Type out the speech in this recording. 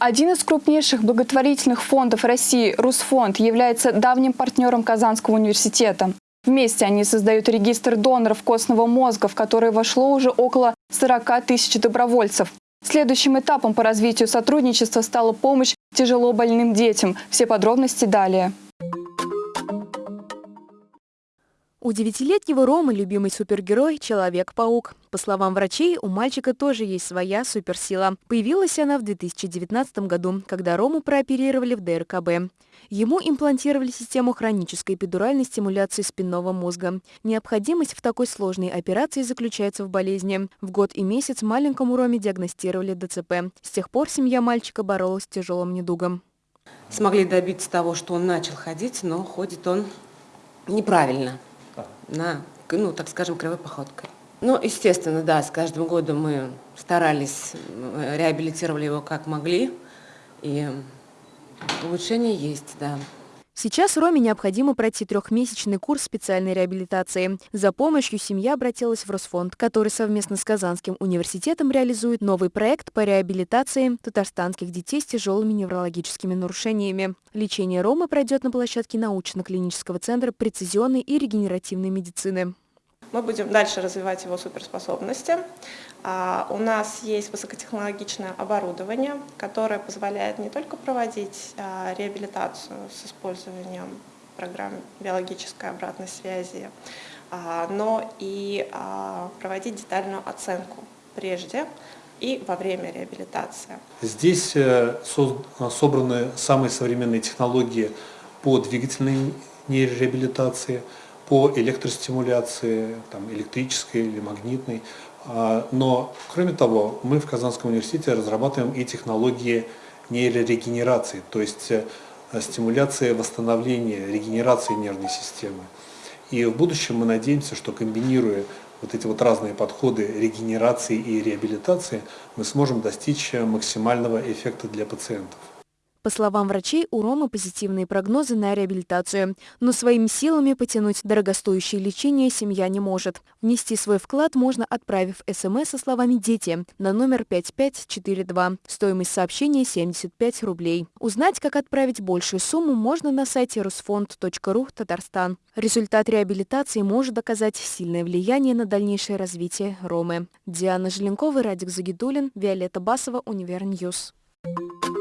Один из крупнейших благотворительных фондов России, Русфонд, является давним партнером Казанского университета. Вместе они создают регистр доноров костного мозга, в который вошло уже около 40 тысяч добровольцев. Следующим этапом по развитию сотрудничества стала помощь тяжело больным детям. Все подробности далее. У девятилетнего Ромы любимый супергерой – Человек-паук. По словам врачей, у мальчика тоже есть своя суперсила. Появилась она в 2019 году, когда Рому прооперировали в ДРКБ. Ему имплантировали систему хронической эпидуральной стимуляции спинного мозга. Необходимость в такой сложной операции заключается в болезни. В год и месяц маленькому Роме диагностировали ДЦП. С тех пор семья мальчика боролась с тяжелым недугом. Смогли добиться того, что он начал ходить, но ходит он неправильно на, ну, так скажем, кривой походкой. Ну, естественно, да, с каждым годом мы старались, реабилитировали его как могли, и улучшение есть, да. Сейчас Роме необходимо пройти трехмесячный курс специальной реабилитации. За помощью семья обратилась в Росфонд, который совместно с Казанским университетом реализует новый проект по реабилитации татарстанских детей с тяжелыми неврологическими нарушениями. Лечение Ромы пройдет на площадке научно-клинического центра прецизионной и регенеративной медицины. Мы будем дальше развивать его суперспособности. А, у нас есть высокотехнологичное оборудование, которое позволяет не только проводить а, реабилитацию с использованием программ биологической обратной связи, а, но и проводить детальную оценку прежде и во время реабилитации. Здесь э, собраны самые современные технологии по двигательной нейрореабилитации, по электростимуляции, там, электрической или магнитной. А, но, кроме того, мы в Казанском университете разрабатываем и технологии нейрорегенерации, то есть э, стимуляция восстановления, регенерации нервной системы. И в будущем мы надеемся, что комбинируя вот эти вот разные подходы регенерации и реабилитации, мы сможем достичь максимального эффекта для пациентов. По словам врачей, у Ромы позитивные прогнозы на реабилитацию, но своими силами потянуть дорогостоящее лечение семья не может. Внести свой вклад можно, отправив СМС со словами «Дети» на номер 5542. Стоимость сообщения 75 рублей. Узнать, как отправить большую сумму, можно на сайте rusfond.ru Татарстан. Результат реабилитации может оказать сильное влияние на дальнейшее развитие Ромы. Диана Желенкова, Радик Загидуллин, Виолетта Басова, Univer News. Thank you.